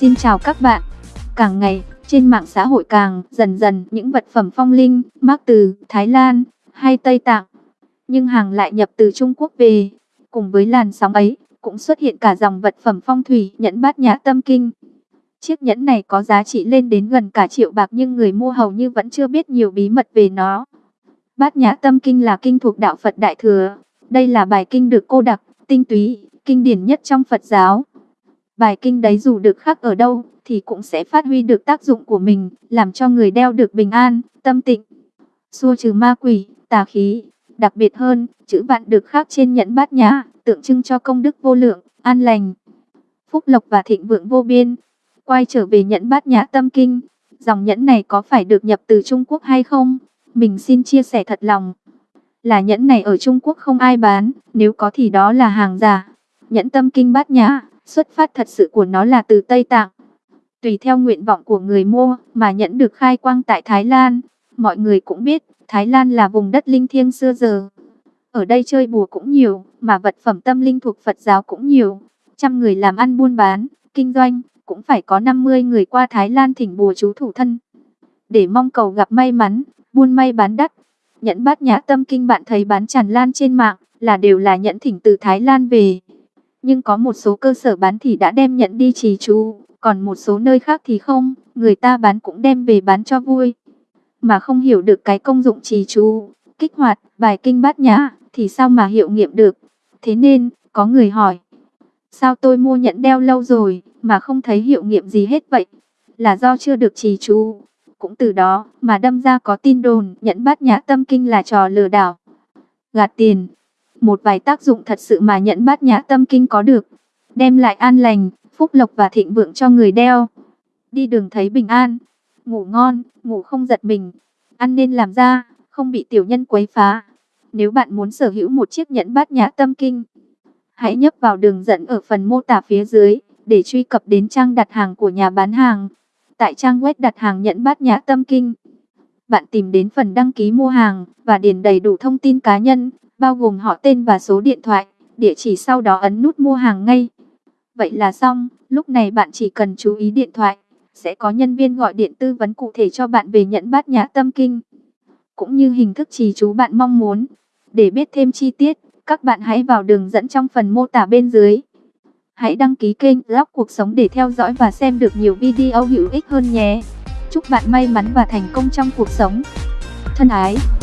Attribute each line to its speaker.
Speaker 1: Xin chào các bạn. Càng ngày, trên mạng xã hội càng dần dần những vật phẩm phong linh, mắc từ Thái Lan hay Tây Tạng, nhưng hàng lại nhập từ Trung Quốc về. Cùng với làn sóng ấy, cũng xuất hiện cả dòng vật phẩm phong thủy nhẫn bát nhã tâm kinh. Chiếc nhẫn này có giá trị lên đến gần cả triệu bạc nhưng người mua hầu như vẫn chưa biết nhiều bí mật về nó. Bát nhã tâm kinh là kinh thuộc đạo Phật Đại Thừa. Đây là bài kinh được cô đặc, tinh túy, kinh điển nhất trong Phật giáo. Bài kinh đấy dù được khắc ở đâu, thì cũng sẽ phát huy được tác dụng của mình, làm cho người đeo được bình an, tâm tịnh, xua trừ ma quỷ, tà khí. Đặc biệt hơn, chữ vạn được khắc trên nhẫn bát nhã, tượng trưng cho công đức vô lượng, an lành, phúc lộc và thịnh vượng vô biên. Quay trở về nhẫn bát nhã tâm kinh, dòng nhẫn này có phải được nhập từ Trung Quốc hay không? Mình xin chia sẻ thật lòng. Là nhẫn này ở Trung Quốc không ai bán, nếu có thì đó là hàng giả. Nhẫn tâm kinh bát nhã, xuất phát thật sự của nó là từ Tây Tạng. Tùy theo nguyện vọng của người mua mà nhẫn được khai quang tại Thái Lan. Mọi người cũng biết, Thái Lan là vùng đất linh thiêng xưa giờ. Ở đây chơi bùa cũng nhiều, mà vật phẩm tâm linh thuộc Phật giáo cũng nhiều. Trăm người làm ăn buôn bán, kinh doanh, cũng phải có 50 người qua Thái Lan thỉnh bùa chú thủ thân. Để mong cầu gặp may mắn, buôn may bán đắt. Nhẫn bát nhã tâm kinh bạn thấy bán tràn lan trên mạng, là đều là nhẫn thỉnh từ Thái Lan về. Nhưng có một số cơ sở bán thì đã đem nhận đi trì chú, còn một số nơi khác thì không, người ta bán cũng đem về bán cho vui. Mà không hiểu được cái công dụng trì chú, kích hoạt, bài kinh bát nhã, thì sao mà hiệu nghiệm được. Thế nên, có người hỏi, sao tôi mua nhẫn đeo lâu rồi, mà không thấy hiệu nghiệm gì hết vậy? Là do chưa được trì chú. Cũng từ đó, mà đâm ra có tin đồn, nhẫn bát nhã tâm kinh là trò lừa đảo. Gạt tiền, một vài tác dụng thật sự mà nhẫn bát nhã tâm kinh có được. Đem lại an lành, phúc lộc và thịnh vượng cho người đeo. Đi đường thấy bình an, ngủ ngon, ngủ không giật mình. Ăn nên làm ra, không bị tiểu nhân quấy phá. Nếu bạn muốn sở hữu một chiếc nhẫn bát nhã tâm kinh, hãy nhấp vào đường dẫn ở phần mô tả phía dưới để truy cập đến trang đặt hàng của nhà bán hàng. Tại trang web đặt hàng nhẫn bát nhã tâm kinh, bạn tìm đến phần đăng ký mua hàng và điền đầy đủ thông tin cá nhân bao gồm họ tên và số điện thoại, địa chỉ sau đó ấn nút mua hàng ngay. Vậy là xong, lúc này bạn chỉ cần chú ý điện thoại, sẽ có nhân viên gọi điện tư vấn cụ thể cho bạn về nhận bát nhã tâm kinh, cũng như hình thức trì chú bạn mong muốn. Để biết thêm chi tiết, các bạn hãy vào đường dẫn trong phần mô tả bên dưới. Hãy đăng ký kênh Lóc Cuộc Sống để theo dõi và xem được nhiều video hữu ích hơn nhé. Chúc bạn may mắn và thành công trong cuộc sống. Thân ái!